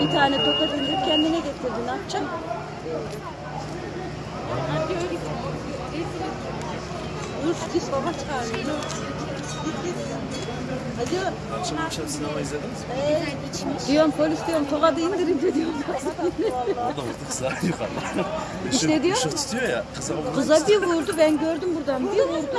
Bir tane tokat indirip kendine getirdi. Ne yapacaksın? Dur git baba çağırıyor. Git git. Hadi. Akşam akşam sinema izlediniz mi? Ee, diyorum polis diyorum tokadı indirince diyorum. Orada vurdu kıza yukarıda. İşte diyor. Işık tutuyor ya. Kıza. Kıza bir vurdu ben gördüm buradan bir vurdu.